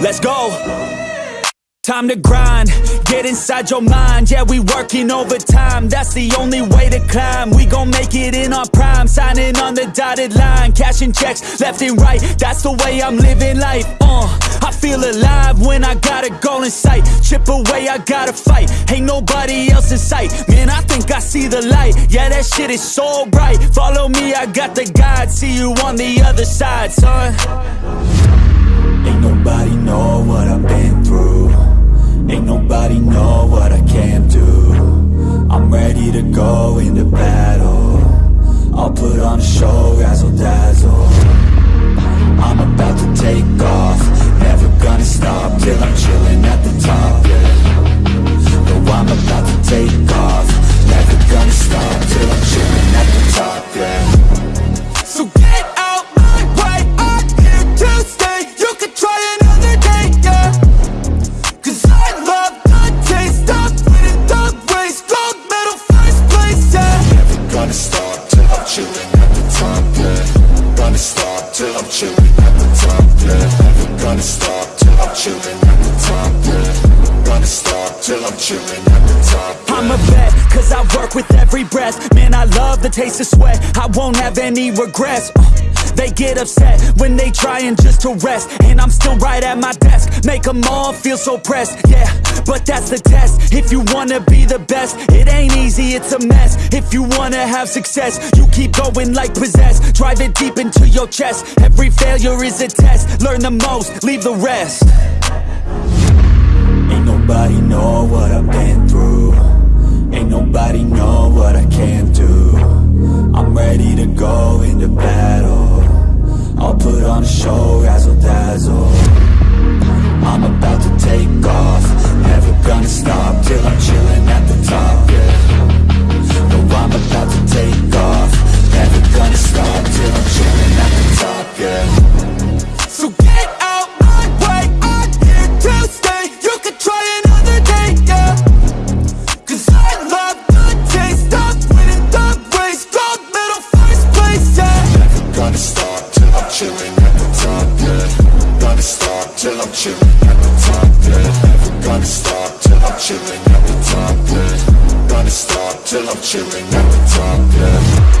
let's go. Time to grind, get inside your mind. Yeah, we working overtime, that's the only way to climb. We gon' make it in our prime, signing on the dotted line Cashing checks left and right, that's the way I'm living life uh, I feel alive when I got a goal in sight. Chip away, I gotta fight, ain't nobody else in sight. Man, I think I see the light, yeah that shit is so bright. Follow me, I got the guide, see you on the other side, son Ain't nobody know what I've been through. Ain't nobody know what I can do. I'm ready to go into battle. I'll put on a show, yeah Gonna stop till I'm chilling at the top, yeah gonna stop till I'm at the top, yeah Gonna stop till I'm at the top, yeah. I'm a vet, cause I work with every breath. Man, I love the taste of sweat. I won't have any regrets. Uh, They get upset when they trying just to rest. And I'm still right at my desk. Make them all feel so pressed, yeah But that's the test. If you wanna be the best It ain't easy, it's a mess. If you wanna have success You keep going like possessed. Drive it deep into your chest. Every failure is a test. Learn the most, leave the rest. Ain't nobody know what I've been through. Ain't nobody on a show, razzle dazzle I'm about to take off chilling at the top, yeah. Gonna stop till I'm chilling at the top, yeah. Gonna stop till I'm chilling at the top, yeah. Gonna stop till I'm chilling at the top, yeah.